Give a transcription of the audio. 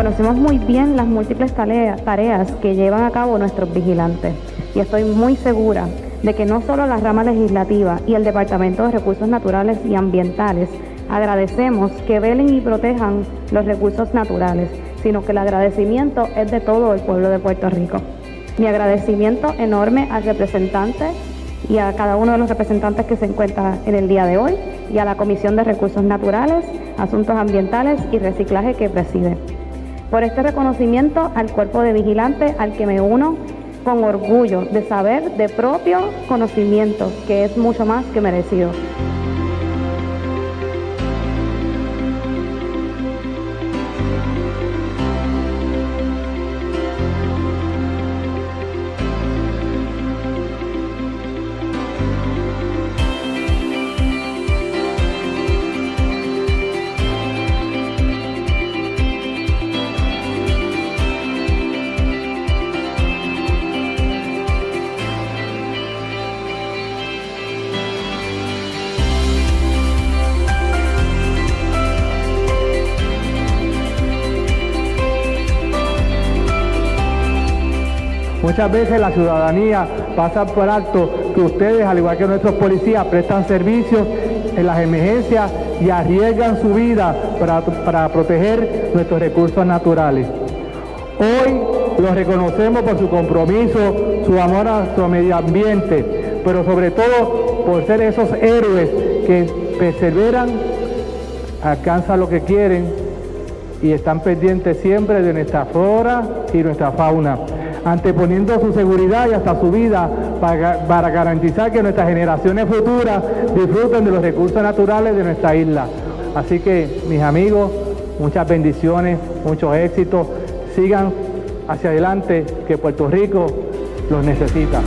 conocemos muy bien las múltiples tareas que llevan a cabo nuestros vigilantes y estoy muy segura de que no solo la rama legislativa y el Departamento de Recursos Naturales y Ambientales agradecemos que velen y protejan los recursos naturales, sino que el agradecimiento es de todo el pueblo de Puerto Rico. Mi agradecimiento enorme al representante y a cada uno de los representantes que se encuentran en el día de hoy y a la Comisión de Recursos Naturales, Asuntos Ambientales y Reciclaje que preside. Por este reconocimiento al cuerpo de vigilantes al que me uno con orgullo de saber de propio conocimiento, que es mucho más que merecido. Muchas veces la ciudadanía pasa por alto que ustedes, al igual que nuestros policías, prestan servicios en las emergencias y arriesgan su vida para, proteger nuestros recursos naturales. Hoy los reconocemos por su compromiso, su amor a nuestro medio ambiente, pero sobre todo por ser esos héroes que perseveran, alcanzan lo que quieren y están pendientes siempre de nuestra flora y nuestra fauna anteponiendo su seguridad y hasta su vida para, garantizar que nuestras generaciones futuras disfruten de los recursos naturales de nuestra isla. Así que, mis amigos, muchas bendiciones, muchos éxitos, sigan hacia adelante, que Puerto Rico los necesita.